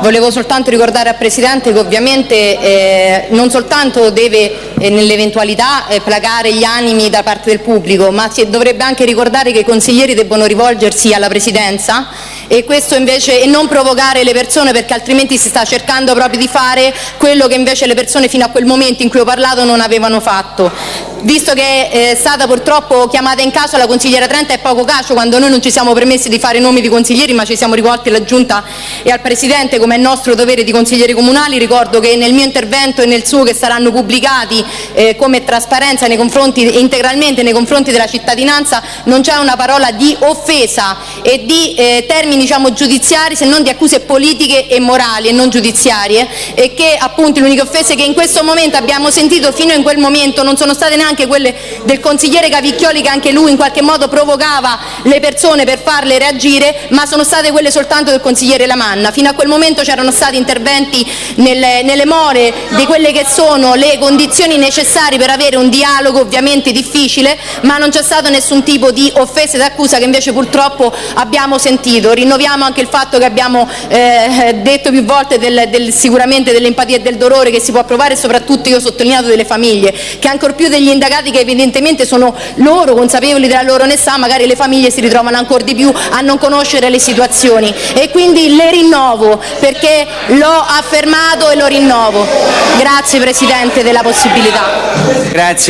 Volevo soltanto ricordare al Presidente che ovviamente eh, non soltanto deve, eh, nell'eventualità, eh, placare gli animi da parte del pubblico, ma si dovrebbe anche ricordare che i consiglieri debbono rivolgersi alla Presidenza e, invece, e non provocare le persone perché altrimenti si sta cercando proprio di fare quello che invece le persone fino a quel momento in cui ho parlato non avevano fatto. Visto che è stata purtroppo chiamata in causa la consigliera Trenta è poco cacio quando noi non ci siamo permessi di fare nomi di consiglieri ma ci siamo rivolti alla Giunta e al Presidente come è nostro dovere di consiglieri comunali. Ricordo che nel mio intervento e nel suo che saranno pubblicati eh, come trasparenza nei confronti, integralmente nei confronti della cittadinanza non c'è una parola di offesa e di eh, termini diciamo, giudiziari se non di accuse politiche e morali e non giudiziarie e che appunto le uniche offese che in questo momento abbiamo sentito fino in quel momento non sono state neanche quelle del consigliere Cavicchioli che anche lui in qualche modo provocava le persone per farle reagire ma sono state quelle soltanto del consigliere Lamanna. Fino a quel momento c'erano stati interventi nelle, nelle more di quelle che sono le condizioni necessarie per avere un dialogo ovviamente difficile ma non c'è stato nessun tipo di offesa d'accusa che invece purtroppo abbiamo sentito. Rinnoviamo anche il fatto che abbiamo eh, detto più volte del, del, sicuramente dell'empatia e del dolore che si può provare e soprattutto io ho sottolineato delle famiglie che ancor più degli indagati che evidentemente sono loro consapevoli della loro onestà magari le famiglie si ritrovano ancora di più a non conoscere le situazioni e quindi le rinnovo perché l'ho affermato e lo rinnovo. Grazie Presidente della possibilità. Grazie.